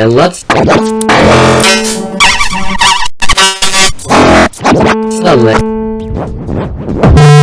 And let's... Suddenly...